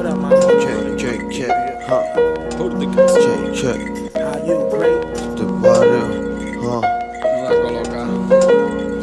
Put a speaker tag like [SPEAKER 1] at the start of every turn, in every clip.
[SPEAKER 1] What up, man?
[SPEAKER 2] Check, check, check, huh? Check, check,
[SPEAKER 1] How you, great?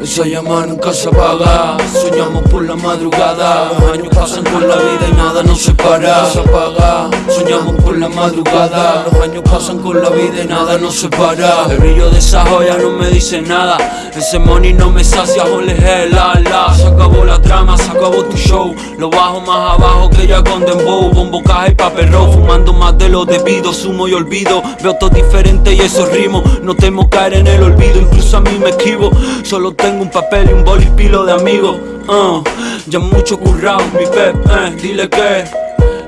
[SPEAKER 3] Esa llama nunca se apaga. Soñamos por la madrugada. Los años pasan con la vida y nada nos separa. Se apaga. Soñamos por la madrugada. Los años pasan con la vida y nada nos separa. El brillo de esa joya no me dice nada. Ese money no me sacia, ole la Se acabó la trama, se acabó tu show. Lo bajo más abajo que ya con Dembow. Bombo, caja y papel roll Fumando más de lo debido, sumo y olvido. Veo todo diferente y esos ritmos No temo caer en el olvido, incluso a mí me esquivo. Solo tengo un papel y un boli pilo de amigos uh, Ya mucho currado, mi pep, eh, dile que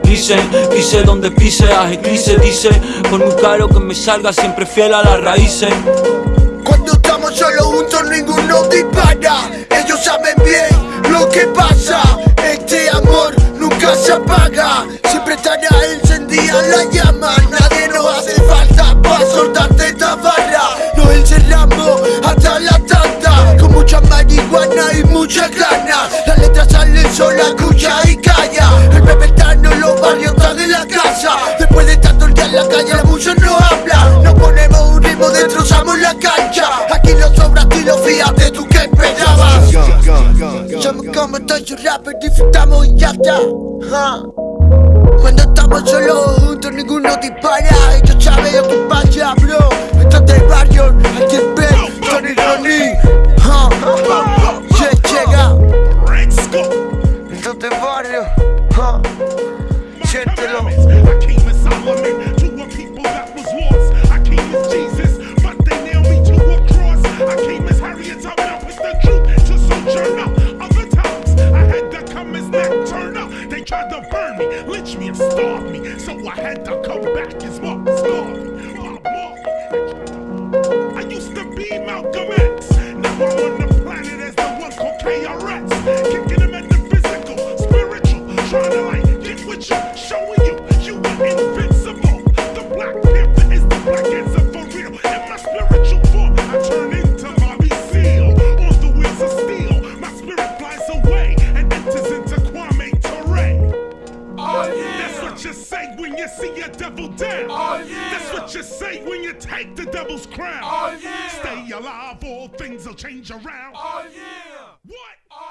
[SPEAKER 3] Dicen, pise donde pise, a eclipse dice. Por muy caro que me salga, siempre fiel a las raíces.
[SPEAKER 4] Cuando estamos solos juntos ninguno dispara. Ellos saben bien lo que pasa. Este amor nunca se apaga. Siempre estará encendida la llama marihuana y mucha gana Las letras salen sola, escucha y calla. El bebé está en los barrios, está de la casa. Después de tanto el día en la calle, la mucho no habla. Nos ponemos un ritmo, destrozamos la cancha. Aquí no sobra estilo, fíjate tú que esperabas. Somos como todos los rappers, disfrutamos y ya está. Cuando estamos solos juntos ninguno dispara. Ellos saben lo que pasa, bro
[SPEAKER 5] I came as Solomon to a people that was lost. I came as Jesus, but they nailed me to a cross. I came as Harriet Tubman with the truth to sojourner. Other times I had to come as Nat Turner. They tried to burn me, lynch me, and starve me. So I had to come back as Marcus you see a devil down. Oh, That's what you say when you take the devil's crown. Oh, Stay alive, all things will change around. oh What? Oh,